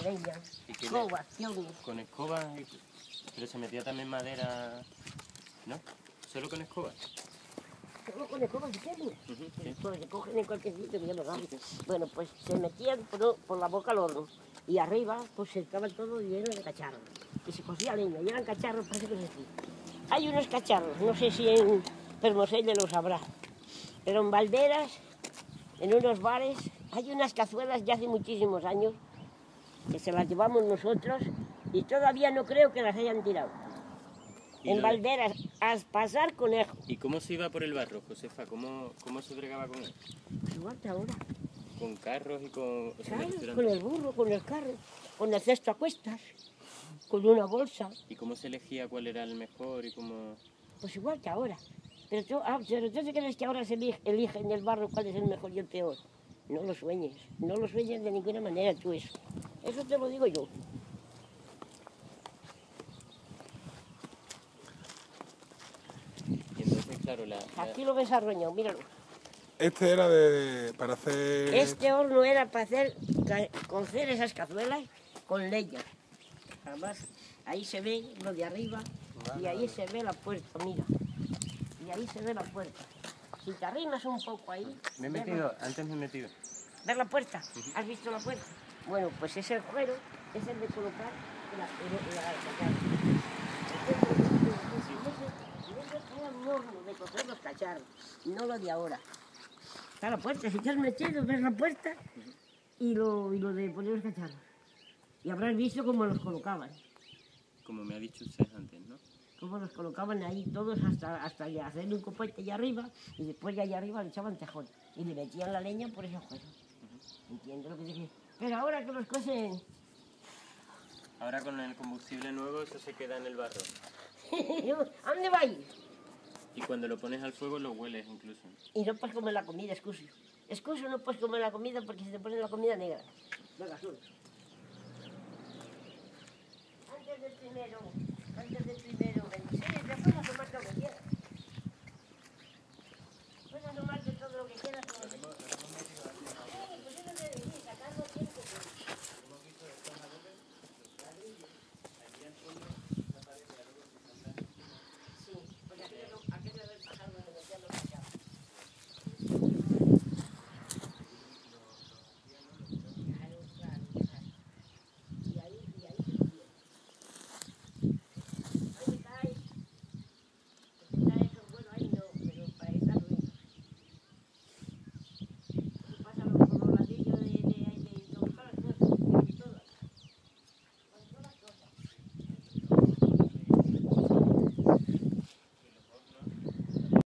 leña, ¿Y qué le- escobas, piones. Con escoba, pero se metía también madera, ¿no? Solo con escoba. Solo con escobas de serio. Ujú, sí. Pues se cogen en cualquier sitio ya lo saben. Bueno, pues se metían por, por la boca al horno. Y arriba, pues se estaba todo lleno de cacharros. Y se cosía leña. Y eran cacharros, parece que es así. Hay unos cacharros, no sé si en Permoselle lo sabrá. Pero en Valderas, en unos bares, hay unas cazuelas ya hace muchísimos años que se las llevamos nosotros y todavía no creo que las hayan tirado. En lo- Valderas, a pasar conejo. ¿Y cómo se iba por el barro, Josefa? ¿Cómo, cómo se bregaba con él? Igual que ahora. ¿Con carros y con...? o sea, me Claro, con el burro, con el carro, con el cesto a cuestas, con una bolsa, ¿Y cómo se elegía cuál era el mejor y cómo...? pues igual que ahora. Pero tú, ah, pero tú te crees que ahora se elige, elige en el barro cuál es el mejor y el peor. No lo sueñes, no lo sueñes de ninguna manera tú eso. Eso te lo digo yo. Y entonces, claro, la... la- Aquí lo ves arroñado, míralo. Este era de, para hacer... Este horno era para hacer, cocer esas cazuelas con leña. Además, ahí se ve lo de arriba y ahí se ve la puerta, mira. Y ahí se ve la puerta. Si te arrimas un poco ahí, Me he la- metido, antes me he metido. ¿ves la puerta? ¿Has visto la puerta? Bueno, pues es el cuero, es el de colocar la, un horno de los cacharros, no lo de ahora. Está la puerta, si te has metido, ves la puerta y lo, y lo de poner los cacharros. Y habrás visto cómo los colocaban, Como me ha dicho usted antes, ¿no? cómo los colocaban ahí todos hasta, hasta ya hacerle un copete allá arriba y después de allá arriba le echaban tejón y le metían la leña por ese agujero. Entiendo lo que quiero Pero ahora que los cocen, Ahora con el combustible nuevo eso se queda en el barro. ¿a dónde vais? Y cuando lo pones al fuego lo hueles incluso. Y no puedes comer la comida, excuso. Excuso no puedes comer la comida porque se te pone la comida negra. Venga, sube. Antes del primero, antes del primero